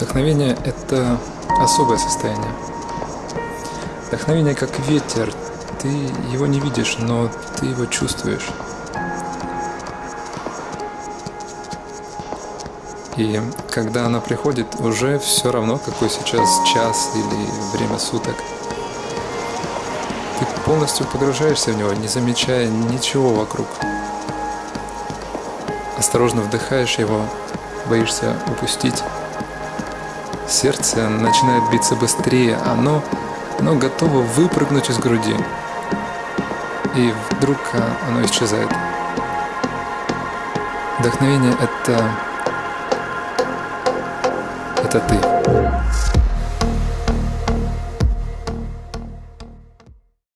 Вдохновение – это особое состояние. Вдохновение как ветер. Ты его не видишь, но ты его чувствуешь. И когда она приходит, уже все равно, какой сейчас час или время суток. Ты полностью погружаешься в него, не замечая ничего вокруг. Осторожно вдыхаешь его, боишься упустить. Сердце начинает биться быстрее, оно, оно готово выпрыгнуть из груди. И вдруг оно исчезает. Вдохновение — это... это ты.